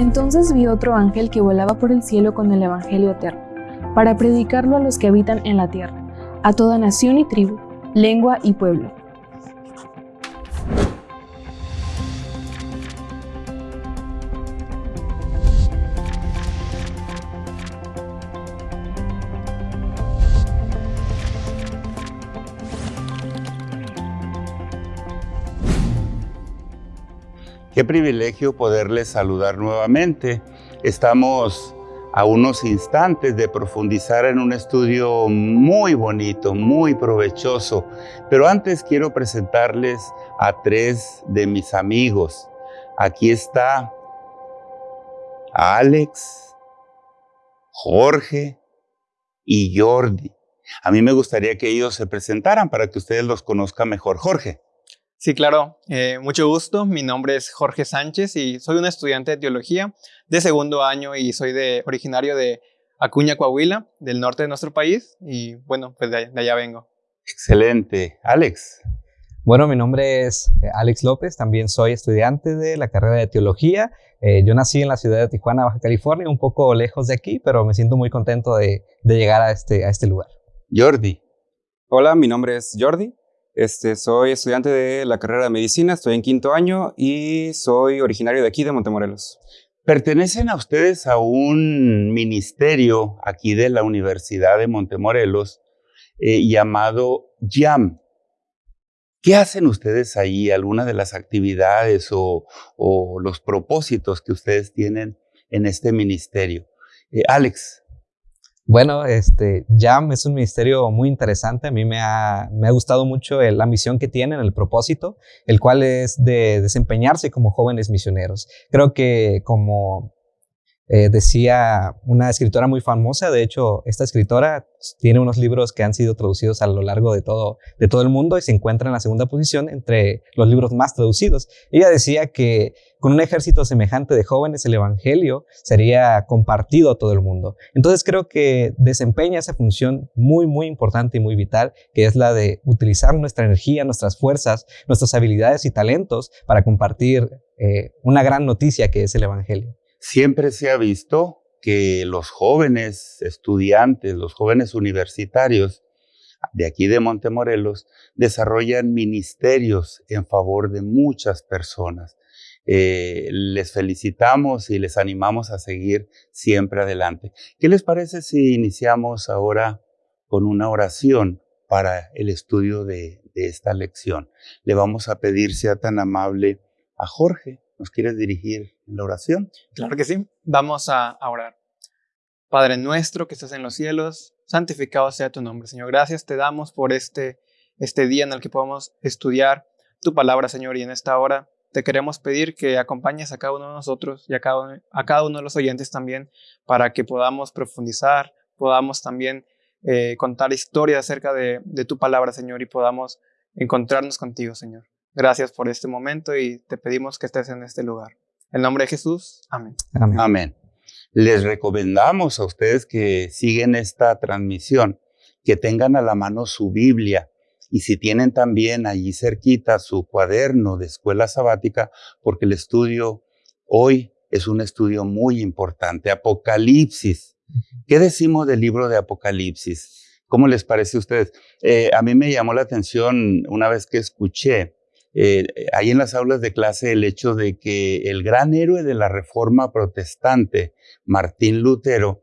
Entonces vi otro ángel que volaba por el cielo con el Evangelio eterno, para predicarlo a los que habitan en la tierra, a toda nación y tribu, lengua y pueblo. Privilegio poderles saludar nuevamente. Estamos a unos instantes de profundizar en un estudio muy bonito, muy provechoso. Pero antes quiero presentarles a tres de mis amigos. Aquí está Alex, Jorge y Jordi. A mí me gustaría que ellos se presentaran para que ustedes los conozcan mejor. Jorge. Sí, claro. Eh, mucho gusto. Mi nombre es Jorge Sánchez y soy un estudiante de teología de segundo año y soy de, originario de Acuña, Coahuila, del norte de nuestro país. Y bueno, pues de, allá vengo. Excelente. Alex. Bueno, mi nombre es eh, Alex López, también soy estudiante de la carrera de teología. Eh, yo nací en la ciudad de Tijuana, Baja California, un poco lejos de aquí, pero me siento muy contento de, de llegar a este, a este lugar. Jordi. Hola, mi nombre es Jordi. Este, soy estudiante de la carrera de medicina, estoy en quinto año y soy originario de aquí, de Montemorelos. Pertenecen a ustedes a un ministerio aquí de la Universidad de Montemorelos eh, llamado YAM. ¿Qué hacen ustedes ahí? ¿Alguna de las actividades o, los propósitos que ustedes tienen en este ministerio? Eh, Alex, bueno, este, JAM es un ministerio muy interesante. A mí me ha, me ha gustado mucho la misión que tienen, el propósito, el cual es de desempeñarse como jóvenes misioneros. Creo que como eh, decía una escritora muy famosa, de hecho, esta escritora tiene unos libros que han sido traducidos a lo largo de todo, de todo el mundo y se encuentra en la segunda posición entre los libros más traducidos. Ella decía que con un ejército semejante de jóvenes el Evangelio sería compartido a todo el mundo. Entonces creo que desempeña esa función muy, muy importante y muy vital, que es la de utilizar nuestra energía, nuestras fuerzas, nuestras habilidades y talentos para compartir eh, una gran noticia que es el Evangelio. Siempre se ha visto que los jóvenes estudiantes, los jóvenes universitarios de aquí de Montemorelos, desarrollan ministerios en favor de muchas personas. Eh, les felicitamos y les animamos a seguir siempre adelante. ¿Qué les parece si iniciamos ahora con una oración para el estudio de, de esta lección? Le vamos a pedir sea tan amable a Jorge ¿Nos quieres dirigir en la oración? Claro que sí. Vamos a, orar. Padre nuestro que estás en los cielos, santificado sea tu nombre, Señor. Gracias te damos por este, este día en el que podamos estudiar tu palabra, Señor, y en esta hora te queremos pedir que acompañes a cada uno de nosotros y a cada, a cada uno de los oyentes también para que podamos profundizar, podamos también eh, contar historias acerca de, de tu palabra, Señor, y podamos encontrarnos contigo, Señor. Gracias por este momento y te pedimos que estés en este lugar. En nombre de Jesús, amén. Amén. Les recomendamos a ustedes que siguen esta transmisión, que tengan a la mano su Biblia y si tienen también allí cerquita su cuaderno de escuela sabática, porque el estudio hoy es un estudio muy importante. Apocalipsis. ¿Qué decimos del libro de Apocalipsis? ¿Cómo les parece a ustedes? Eh, a mí me llamó la atención una vez que escuché eh, hay en las aulas de clase el hecho de que el gran héroe de la reforma protestante, Martín Lutero,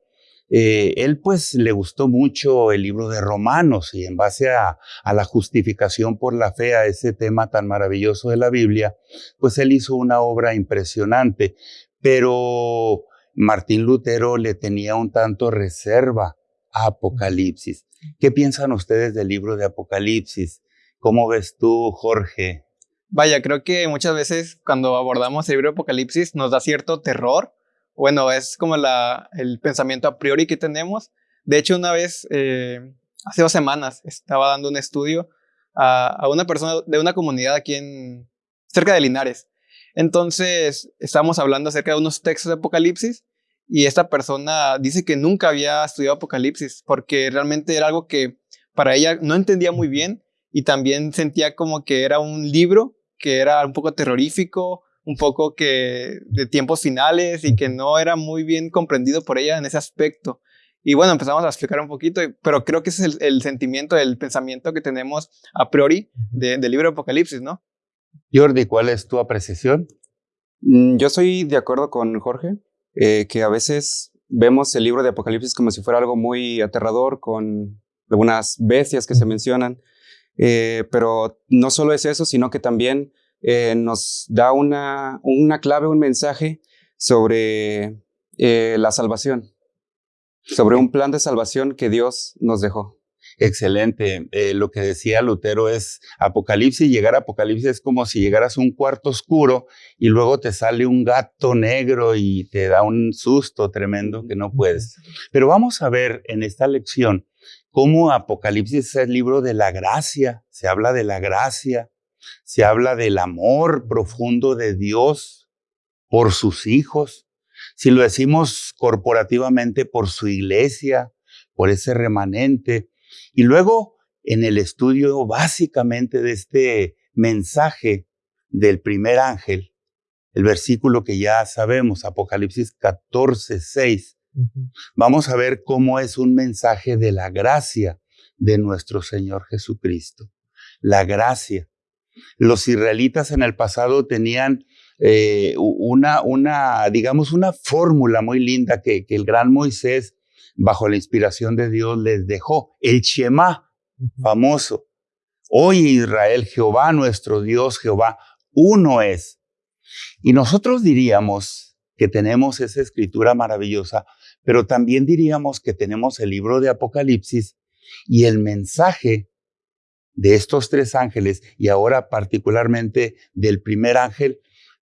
eh, él pues le gustó mucho el libro de Romanos y en base a, a, la justificación por la fe, a ese tema tan maravilloso de la Biblia, pues él hizo una obra impresionante, pero Martín Lutero le tenía un tanto reserva a Apocalipsis. ¿Qué piensan ustedes del libro de Apocalipsis? ¿Cómo ves tú, Jorge? Vaya, creo que muchas veces cuando abordamos el libro de Apocalipsis nos da cierto terror. Bueno, es como la, el pensamiento a priori que tenemos. De hecho, una vez, eh, hace dos semanas, estaba dando un estudio a, a, una persona de una comunidad aquí en, cerca de Linares. Entonces, estábamos hablando acerca de unos textos de Apocalipsis y esta persona dice que nunca había estudiado Apocalipsis porque realmente era algo que para ella no entendía muy bien y también sentía como que era un libro que era un poco terrorífico, un poco que de tiempos finales y que no era muy bien comprendido por ella en ese aspecto. Y bueno, empezamos a explicar un poquito, pero creo que ese es el, sentimiento, el pensamiento que tenemos a priori del libro de Apocalipsis, ¿no? Jordi, ¿cuál es tu apreciación? Mm, yo estoy de acuerdo con Jorge, eh, que a veces vemos el libro de Apocalipsis como si fuera algo muy aterrador, con algunas bestias que se mencionan, eh, pero no solo es eso, sino que también eh, nos da una, una clave, un mensaje sobre la salvación, sobre un plan de salvación que Dios nos dejó. Excelente. Eh, lo que decía Lutero es Apocalipsis, llegar a Apocalipsis es como si llegaras a un cuarto oscuro y luego te sale un gato negro y te da un susto tremendo que no puedes. Pero vamos a ver en esta lección cómo Apocalipsis es el libro de la gracia, se habla de la gracia, se habla del amor profundo de Dios por sus hijos. Si lo decimos corporativamente, por su iglesia, por ese remanente, y luego, en el estudio básicamente de este mensaje del primer ángel, el versículo que ya sabemos, Apocalipsis 14, 6, vamos a ver cómo es un mensaje de la gracia de nuestro Señor Jesucristo. La gracia. Los israelitas en el pasado tenían eh, una, una, digamos, una fórmula muy linda que, que el gran Moisés bajo la inspiración de Dios les dejó. El Shema, famoso. Hoy Israel, Jehová nuestro Dios, Jehová, uno es. Y nosotros diríamos que tenemos esa escritura maravillosa, pero también diríamos que tenemos el libro de Apocalipsis y el mensaje de estos tres ángeles y ahora particularmente del primer ángel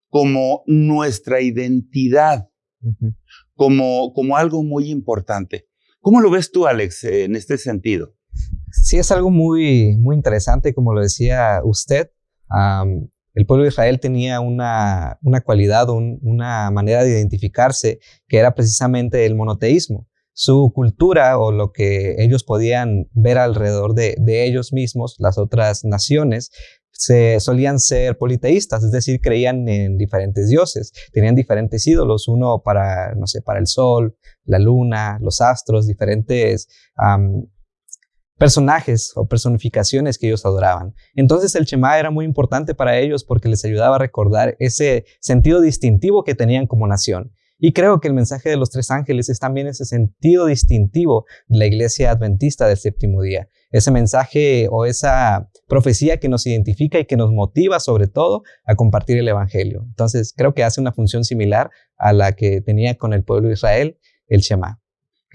como nuestra identidad, como, como algo muy importante. ¿Cómo lo ves tú, Alex, en este sentido? Sí, es algo muy, muy interesante, como lo decía usted. El pueblo de Israel tenía una, una cualidad, una manera de identificarse que era precisamente el monoteísmo. Su cultura o lo que ellos podían ver alrededor de, de ellos mismos, las otras naciones, se solían ser politeístas, es decir, creían en diferentes dioses, tenían diferentes ídolos, uno para, no sé, para el sol, la luna, los astros, diferentes personajes o personificaciones que ellos adoraban. Entonces el Shema era muy importante para ellos porque les ayudaba a recordar ese sentido distintivo que tenían como nación. Y creo que el mensaje de los tres ángeles es también ese sentido distintivo de la iglesia adventista del séptimo día. Ese mensaje o esa profecía que nos identifica y que nos motiva sobre todo a compartir el Evangelio. Entonces creo que hace una función similar a la que tenía con el pueblo de Israel el Shema.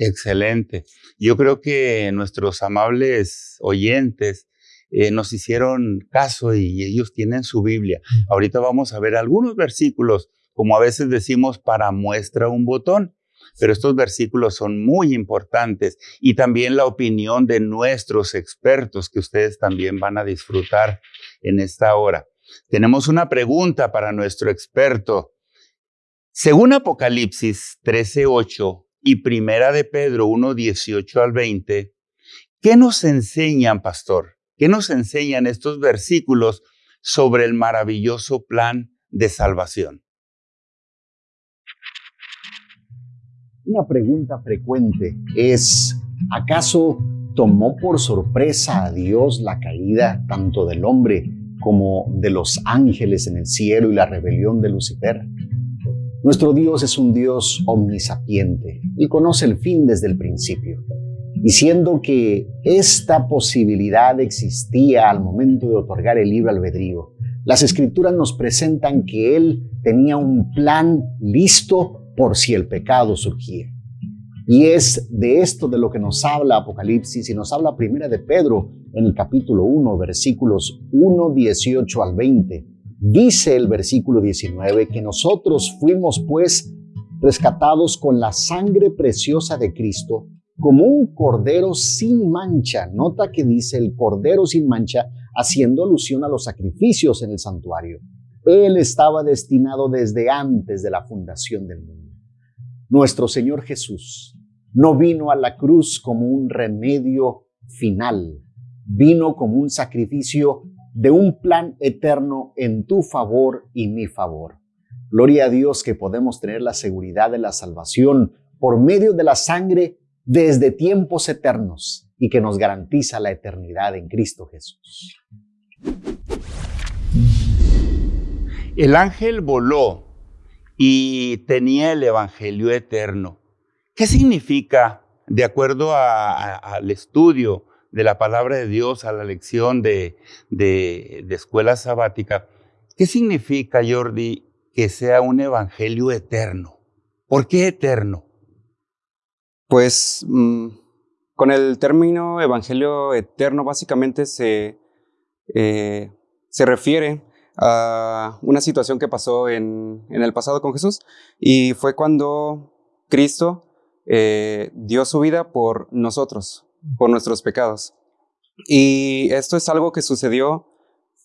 Excelente. Yo creo que nuestros amables oyentes eh, nos hicieron caso y ellos tienen su Biblia. Ahorita vamos a ver algunos versículos como a veces decimos, para muestra un botón. Pero estos versículos son muy importantes y también la opinión de nuestros expertos que ustedes también van a disfrutar en esta hora. Tenemos una pregunta para nuestro experto. Según Apocalipsis 13:8 y Primera de Pedro 1:18 al 20, ¿qué nos enseñan, pastor? ¿Qué nos enseñan estos versículos sobre el maravilloso plan de salvación? Una pregunta frecuente es, ¿acaso tomó por sorpresa a Dios la caída tanto del hombre como de los ángeles en el cielo y la rebelión de Lucifer? Nuestro Dios es un Dios omnisapiente y conoce el fin desde el principio. Diciendo que esta posibilidad existía al momento de otorgar el libro albedrío, las escrituras nos presentan que Él tenía un plan listo por si el pecado surgía. Y es de esto de lo que nos habla Apocalipsis y nos habla Primera de Pedro en el capítulo 1, versículos 1, 18 al 20. Dice el versículo 19 que nosotros fuimos pues rescatados con la sangre preciosa de Cristo como un cordero sin mancha. Nota que dice el cordero sin mancha haciendo alusión a los sacrificios en el santuario. Él estaba destinado desde antes de la fundación del mundo. Nuestro Señor Jesús no vino a la cruz como un remedio final, vino como un sacrificio de un plan eterno en tu favor y mi favor. Gloria a Dios que podemos tener la seguridad de la salvación por medio de la sangre desde tiempos eternos y que nos garantiza la eternidad en Cristo Jesús. El ángel voló y tenía el Evangelio eterno. ¿Qué significa, de acuerdo al estudio de la palabra de Dios, a la lección de, de escuela sabática, qué significa, Jordi, que sea un Evangelio eterno? ¿Por qué eterno? Pues mm, con el término Evangelio eterno básicamente se, eh, se refiere a una situación que pasó en, el pasado con Jesús y fue cuando Cristo eh, dio su vida por nosotros, por nuestros pecados. Y esto es algo que sucedió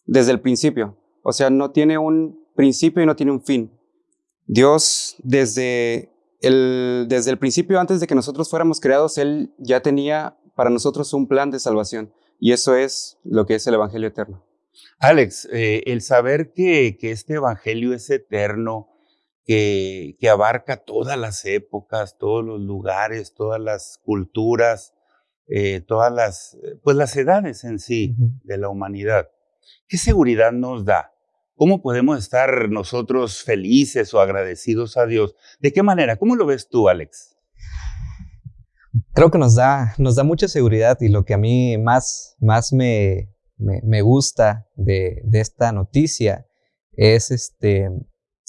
desde el principio, o sea, no tiene un principio y no tiene un fin. Dios desde desde el principio, antes de que nosotros fuéramos creados, Él ya tenía para nosotros un plan de salvación. Y eso es lo que es el Evangelio eterno. Alex, eh, el saber que, que, este Evangelio es eterno, que, que, abarca todas las épocas, todos los lugares, todas las culturas, eh, todas las, pues las edades en sí de la humanidad, ¿qué seguridad nos da? ¿Cómo podemos estar nosotros felices o agradecidos a Dios? ¿De qué manera? ¿Cómo lo ves tú, Alex? Creo que nos da, nos da mucha seguridad y lo que a mí más, más me, me, gusta de, de, esta noticia es este,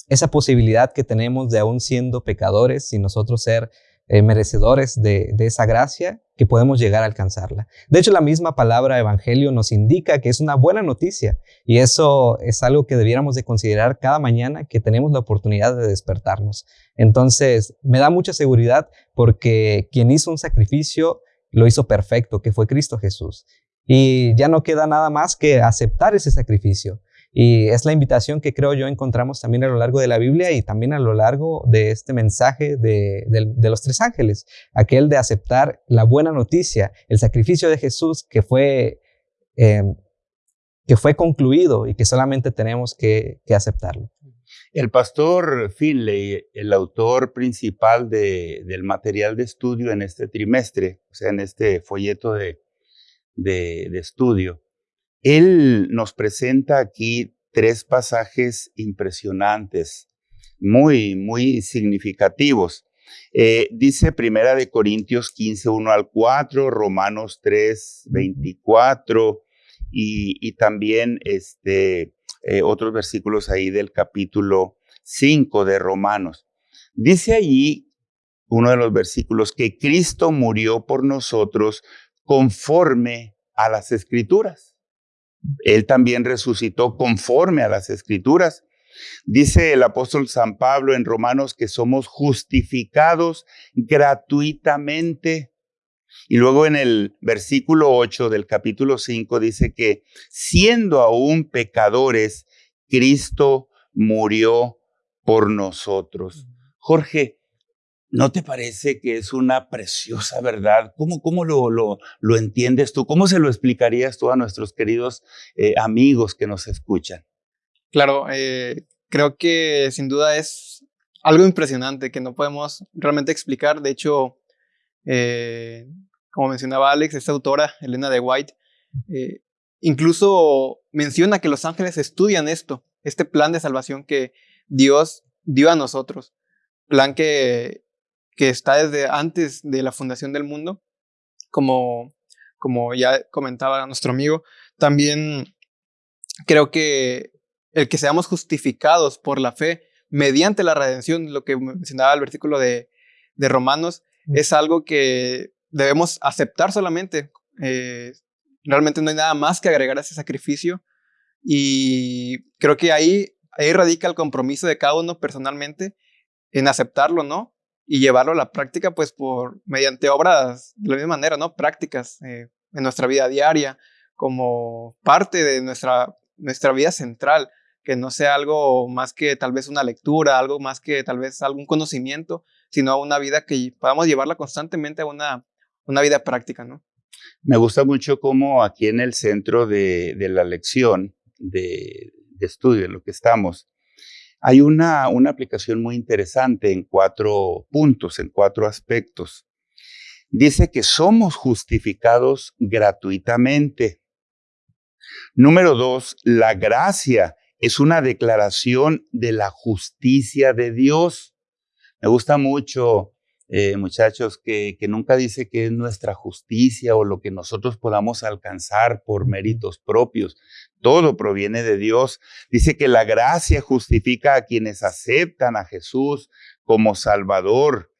esa posibilidad que tenemos de aún siendo pecadores y nosotros ser eh, merecedores de, de, esa gracia, que podemos llegar a alcanzarla. De hecho, la misma palabra evangelio nos indica que es una buena noticia y eso es algo que debiéramos de considerar cada mañana que tenemos la oportunidad de despertarnos. Entonces, me da mucha seguridad porque quien hizo un sacrificio lo hizo perfecto, que fue Cristo Jesús. Y ya no queda nada más que aceptar ese sacrificio. Y es la invitación que creo yo encontramos también a lo largo de la Biblia y también a lo largo de este mensaje de, los tres ángeles, aquel de aceptar la buena noticia, el sacrificio de Jesús que fue, eh, que fue concluido y que solamente tenemos que, aceptarlo. El pastor Finley, el autor principal del material de estudio en este trimestre, o sea, en este folleto de, de estudio, él nos presenta aquí tres pasajes impresionantes, muy, muy significativos. Eh, dice Primera de Corintios 15, 1 al 4, Romanos 3, 24 y, también este, eh, otros versículos ahí del capítulo 5 de Romanos. Dice allí uno de los versículos que Cristo murió por nosotros conforme a las escrituras. Él también resucitó conforme a las escrituras. Dice el apóstol San Pablo en Romanos que somos justificados gratuitamente. Y luego en el versículo 8 del capítulo 5 dice que siendo aún pecadores, Cristo murió por nosotros. Jorge, ¿No te parece que es una preciosa verdad? ¿Cómo, cómo lo, lo, lo entiendes tú? ¿Cómo se lo explicarías tú a nuestros queridos eh, amigos que nos escuchan? Claro, eh, creo que sin duda es algo impresionante que no podemos realmente explicar. De hecho, eh, como mencionaba Alex, esta autora, Elena de White, incluso menciona que los ángeles estudian esto, este plan de salvación que Dios dio a nosotros. Plan que que está desde antes de la fundación del mundo, como, como ya comentaba nuestro amigo, también creo que el que seamos justificados por la fe mediante la redención, lo que mencionaba el versículo de, de Romanos, es algo que debemos aceptar solamente. Eh, realmente no hay nada más que agregar a ese sacrificio y creo que ahí, ahí radica el compromiso de cada uno personalmente en aceptarlo, ¿no? Y llevarlo a la práctica, pues por mediante obras de la misma manera, ¿no? Prácticas eh, en nuestra vida diaria, como parte de nuestra, nuestra vida central, que no sea algo más que tal vez una lectura, algo más que tal vez algún conocimiento, sino una vida que podamos llevarla constantemente a una, una vida práctica, ¿no? Me gusta mucho cómo aquí en el centro de, de la lección de, de estudio, en lo que estamos, hay una, una aplicación muy interesante en cuatro puntos, en cuatro aspectos. Dice que somos justificados gratuitamente. Número dos, la gracia es una declaración de la justicia de Dios. Me gusta mucho, eh, muchachos, que, que, nunca dice que es nuestra justicia o lo que nosotros podamos alcanzar por méritos propios. Todo proviene de Dios. Dice que la gracia justifica a quienes aceptan a Jesús como Salvador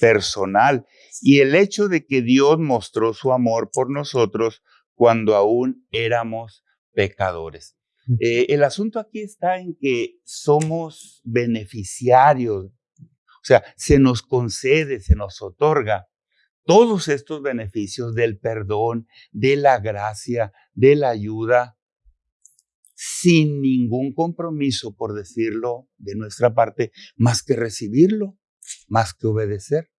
personal. Y el hecho de que Dios mostró su amor por nosotros cuando aún éramos pecadores. Eh, el asunto aquí está en que somos beneficiarios, o sea, se nos concede, se nos otorga todos estos beneficios del perdón, de la gracia, de la ayuda, sin ningún compromiso, por decirlo de nuestra parte, más que recibirlo, más que obedecer.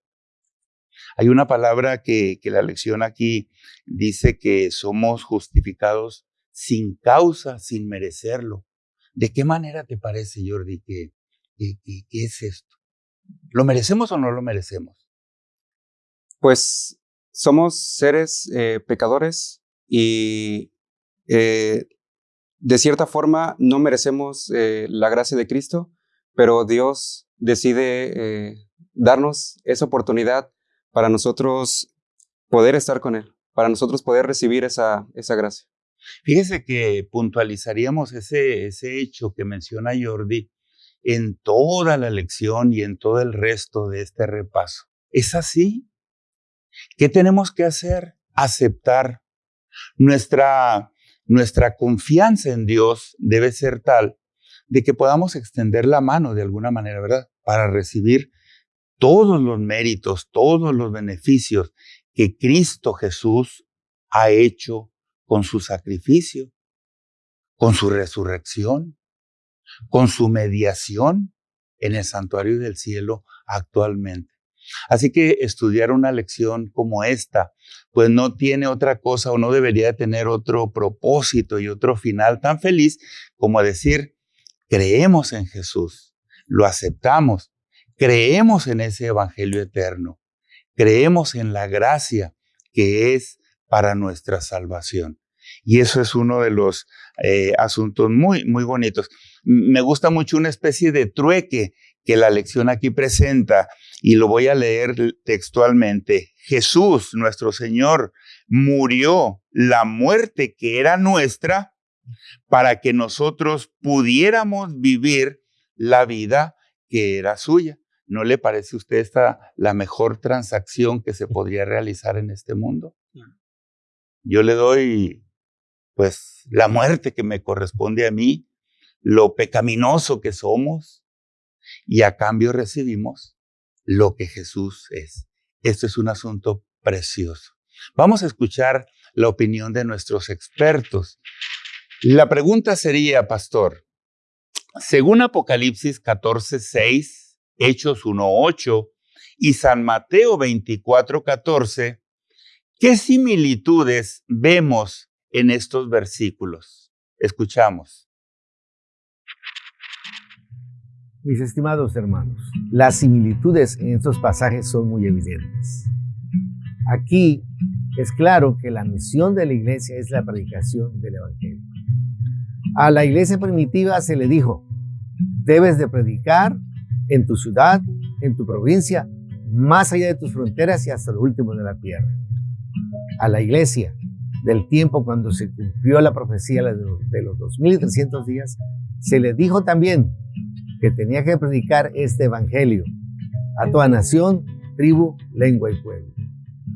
Hay una palabra que, la lección aquí dice que somos justificados sin causa, sin merecerlo. ¿De qué manera te parece, Jordi, que, es esto? ¿Lo merecemos o no lo merecemos? Pues somos seres eh, pecadores y eh, de cierta forma no merecemos eh, la gracia de Cristo, pero Dios decide darnos esa oportunidad para nosotros poder estar con Él, para nosotros poder recibir esa, esa gracia. Fíjese que puntualizaríamos ese, ese hecho que menciona Jordi en toda la lección y en todo el resto de este repaso. ¿Es así? ¿Qué tenemos que hacer? Aceptar. Nuestra, nuestra confianza en Dios debe ser tal de que podamos extender la mano de alguna manera, ¿verdad? Para recibir todos los méritos, todos los beneficios que Cristo Jesús ha hecho con su sacrificio, con su resurrección, con su mediación en el santuario del cielo actualmente. Así que estudiar una lección como esta, pues no tiene otra cosa o no debería tener otro propósito y otro final tan feliz como decir, creemos en Jesús, lo aceptamos, creemos en ese Evangelio eterno, creemos en la gracia que es para nuestra salvación. Y eso es uno de los eh, asuntos muy, muy bonitos. Me gusta mucho una especie de trueque que la lección aquí presenta y lo voy a leer textualmente. Jesús, nuestro Señor, murió la muerte que era nuestra para que nosotros pudiéramos vivir la vida que era suya. ¿No le parece a usted esta la mejor transacción que se podría realizar en este mundo? yo le doy pues la muerte que me corresponde a mí, lo pecaminoso que somos, y a cambio recibimos lo que Jesús es. Esto es un asunto precioso. Vamos a escuchar la opinión de nuestros expertos. La pregunta sería, pastor, según Apocalipsis 14, 6, Hechos 1.8 y San Mateo 24, 14, ¿Qué similitudes vemos en estos versículos? Escuchamos. Mis estimados hermanos, las similitudes en estos pasajes son muy evidentes. Aquí es claro que la misión de la iglesia es la predicación del Evangelio. A la iglesia primitiva se le dijo, debes de predicar en tu ciudad, en tu provincia, más allá de tus fronteras y hasta lo último de la tierra a la iglesia del tiempo cuando se cumplió la profecía de los 2300 días, se le dijo también que tenía que predicar este evangelio a toda nación, tribu, lengua y pueblo.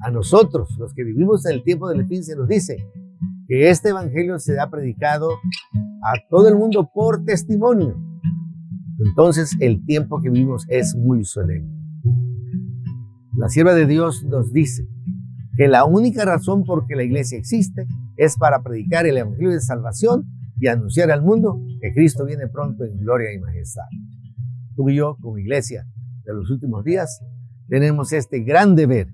A nosotros, los que vivimos en el tiempo del fin, se nos dice que este evangelio se ha predicado a todo el mundo por testimonio. Entonces el tiempo que vivimos es muy solemne. La sierva de Dios nos dice que la única razón por que la iglesia existe es para predicar el evangelio de salvación y anunciar al mundo que Cristo viene pronto en gloria y majestad. Tú y yo, como iglesia de los últimos días, tenemos este gran deber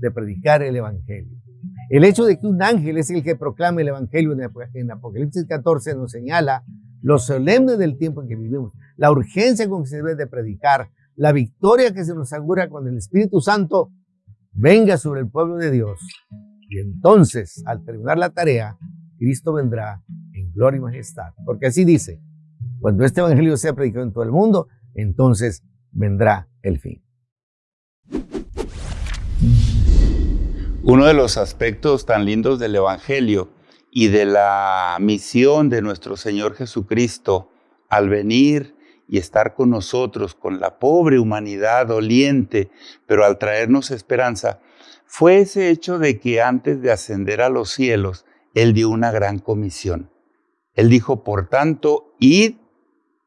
de predicar el evangelio. El hecho de que un ángel es el que proclama el evangelio en Apocalipsis 14 nos señala lo solemne del tiempo en que vivimos, la urgencia con que se debe de predicar, la victoria que se nos augura cuando el Espíritu Santo venga sobre el pueblo de Dios. Y entonces, al terminar la tarea, Cristo vendrá en gloria y majestad. Porque así dice, cuando este Evangelio sea predicado en todo el mundo, entonces vendrá el fin. Uno de los aspectos tan lindos del Evangelio y de la misión de nuestro Señor Jesucristo al venir y estar con nosotros, con la pobre humanidad doliente, pero al traernos esperanza, fue ese hecho de que antes de ascender a los cielos, Él dio una gran comisión. Él dijo, por tanto, id,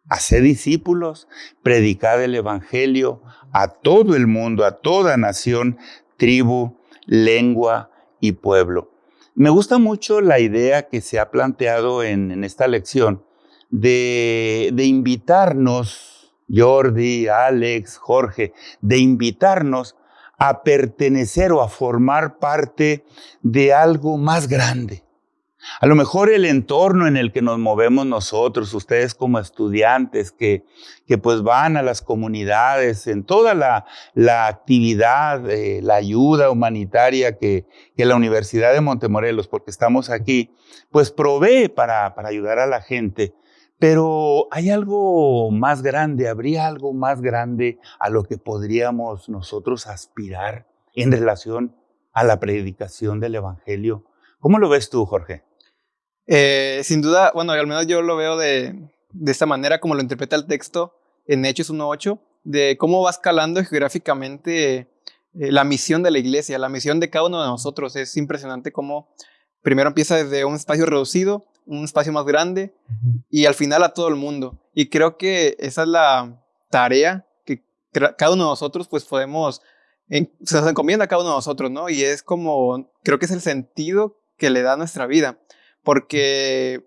haced discípulos, predicad el Evangelio a todo el mundo, a toda nación, tribu, lengua y pueblo. Me gusta mucho la idea que se ha planteado en, en esta lección de, de invitarnos, Jordi, Alex, Jorge, de invitarnos a pertenecer o a formar parte de algo más grande. A lo mejor el entorno en el que nos movemos nosotros, ustedes como estudiantes que, que pues van a las comunidades, en toda la, la actividad, eh, la ayuda humanitaria que, que, la Universidad de Montemorelos, porque estamos aquí, pues provee para, para ayudar a la gente. Pero hay algo más grande, habría algo más grande a lo que podríamos nosotros aspirar en relación a la predicación del Evangelio. ¿Cómo lo ves tú, Jorge? Eh, sin duda, bueno, al menos yo lo veo de, de esta manera como lo interpreta el texto en Hechos 1.8, de cómo va escalando geográficamente eh, la misión de la iglesia, la misión de cada uno de nosotros. Es impresionante cómo primero empieza desde un espacio reducido un espacio más grande y al final a todo el mundo. Y creo que esa es la tarea que cada uno de nosotros pues podemos, se nos encomienda a cada uno de nosotros, ¿no? Y es como, creo que es el sentido que le da a nuestra vida, porque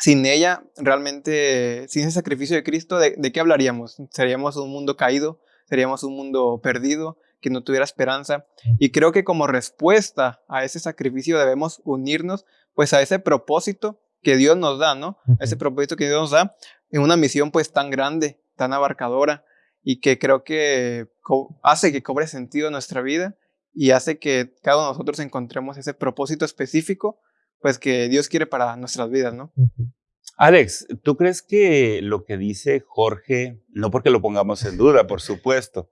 sin ella, realmente, sin ese sacrificio de Cristo, ¿de, de qué hablaríamos? Seríamos un mundo caído, seríamos un mundo perdido, que no tuviera esperanza. Y creo que como respuesta a ese sacrificio debemos unirnos pues a ese propósito que Dios nos da, ¿no? Ese propósito que Dios nos da en una misión pues tan grande, tan abarcadora y que creo que hace que cobre sentido nuestra vida y hace que cada uno de nosotros encontremos ese propósito específico pues que Dios quiere para nuestras vidas, ¿no? Alex, ¿tú crees que lo que dice Jorge, no porque lo pongamos en duda, por supuesto,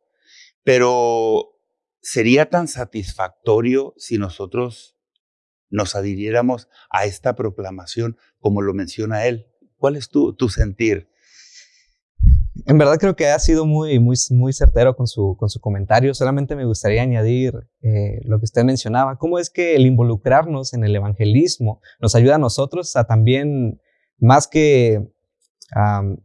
pero sería tan satisfactorio si nosotros nos adhiriéramos a esta proclamación como lo menciona él. ¿Cuál es tu, tu sentir? En verdad creo que ha sido muy, muy, muy certero con su, con su comentario. Solamente me gustaría añadir eh, lo que usted mencionaba. ¿Cómo es que el involucrarnos en el evangelismo nos ayuda a nosotros a también, más que,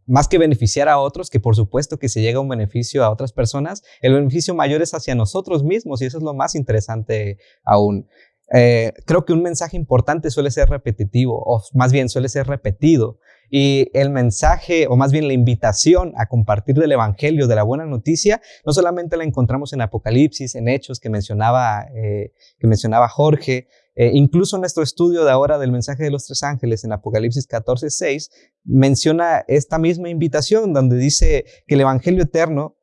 más que beneficiar a otros, que por supuesto que se llega un beneficio a otras personas, el beneficio mayor es hacia nosotros mismos y eso es lo más interesante aún. Eh, creo que un mensaje importante suele ser repetitivo, o más bien suele ser repetido. Y el mensaje, o más bien la invitación a compartir del Evangelio, de la buena noticia, no solamente la encontramos en Apocalipsis, en Hechos que mencionaba, eh, que mencionaba Jorge, eh, incluso nuestro estudio de ahora del mensaje de los tres ángeles en Apocalipsis 14, 6, menciona esta misma invitación donde dice que el Evangelio eterno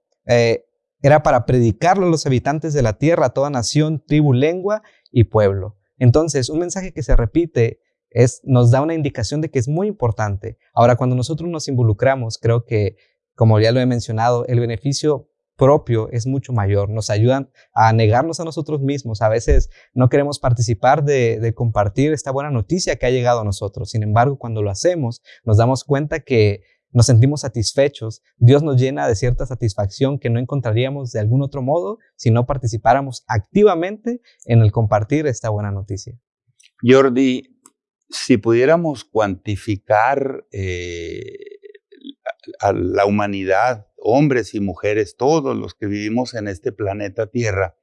era para predicarlo a los habitantes de la tierra, a toda nación, tribu, lengua y pueblo. Entonces, un mensaje que se repite es, nos da una indicación de que es muy importante. Ahora, cuando nosotros nos involucramos, creo que, como ya lo he mencionado, el beneficio propio es mucho mayor. Nos ayudan a negarnos a nosotros mismos. A veces no queremos participar de, compartir esta buena noticia que ha llegado a nosotros. Sin embargo, cuando lo hacemos, nos damos cuenta que nos sentimos satisfechos, Dios nos llena de cierta satisfacción que no encontraríamos de algún otro modo si no participáramos activamente en el compartir esta buena noticia. Jordi, si pudiéramos cuantificar eh, a la humanidad, hombres y mujeres, todos los que vivimos en este planeta Tierra,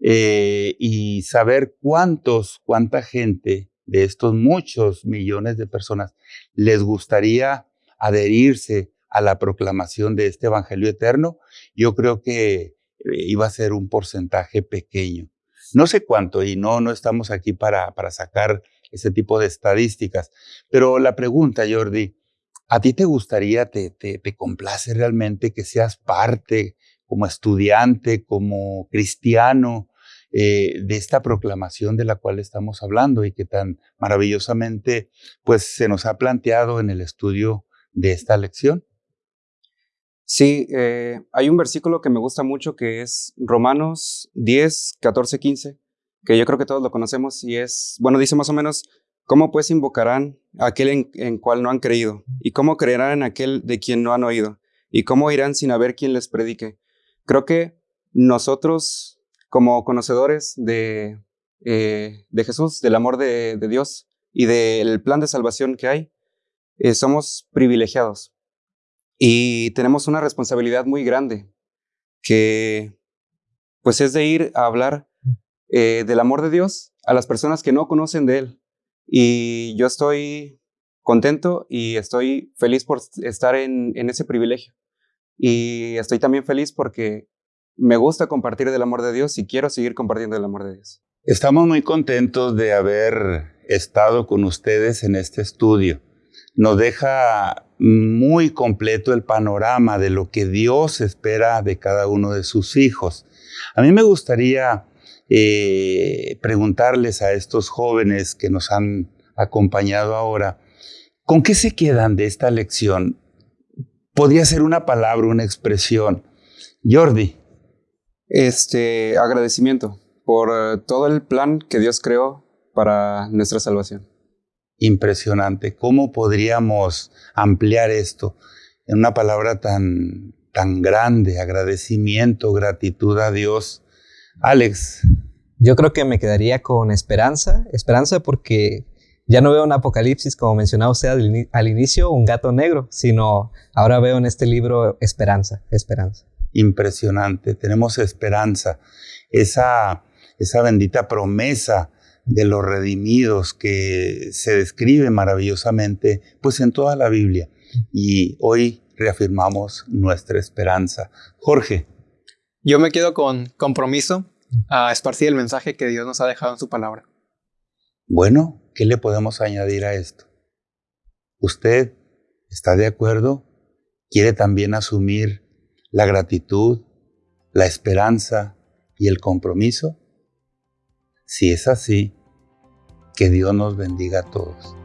eh, y saber cuántos, cuánta gente de estos muchos millones de personas les gustaría adherirse a la proclamación de este Evangelio eterno, yo creo que eh, iba a ser un porcentaje pequeño. No sé cuánto, y no, no estamos aquí para, para sacar ese tipo de estadísticas, pero la pregunta, Jordi, ¿A ti te gustaría, te, te, te complace realmente que seas parte como estudiante, como cristiano, eh, de esta proclamación de la cual estamos hablando y que tan maravillosamente pues se nos ha planteado en el estudio de esta lección. Sí, eh, hay un versículo que me gusta mucho que es Romanos 10, 14, 15, que yo creo que todos lo conocemos y es, bueno, dice más o menos, ¿cómo pues invocarán a aquel en, en cual no han creído? ¿Y cómo creerán en aquel de quien no han oído? ¿Y cómo irán sin haber quien les predique? Creo que nosotros como conocedores de, eh, de Jesús, del amor de, Dios y del plan de salvación que hay, eh, somos privilegiados y tenemos una responsabilidad muy grande que pues es de ir a hablar eh, del amor de Dios a las personas que no conocen de Él. Y yo estoy contento y estoy feliz por estar en, en ese privilegio. Y estoy también feliz porque me gusta compartir del amor de Dios y quiero seguir compartiendo el amor de Dios. Estamos muy contentos de haber estado con ustedes en este estudio. Nos deja muy completo el panorama de lo que Dios espera de cada uno de sus hijos. A mí me gustaría eh, preguntarles a estos jóvenes que nos han acompañado ahora, ¿con qué se quedan de esta lección? Podría ser una palabra, una expresión. Jordi, este agradecimiento por eh, todo el plan que Dios creó para nuestra salvación. Impresionante. ¿Cómo podríamos ampliar esto en una palabra tan, tan grande? Agradecimiento, gratitud a Dios. Alex. Yo creo que me quedaría con esperanza. Esperanza porque ya no veo un apocalipsis, como mencionaba usted al inicio, un gato negro, sino ahora veo en este libro esperanza, esperanza impresionante. Tenemos esperanza, esa, esa bendita promesa de los redimidos que se describe maravillosamente pues en toda la Biblia. Y hoy reafirmamos nuestra esperanza. Jorge. Yo me quedo con compromiso a esparcir el mensaje que Dios nos ha dejado en su palabra. Bueno, ¿qué le podemos añadir a esto? ¿Usted está de acuerdo? ¿Quiere también asumir la gratitud, la esperanza y el compromiso? Si es así, que Dios nos bendiga a todos.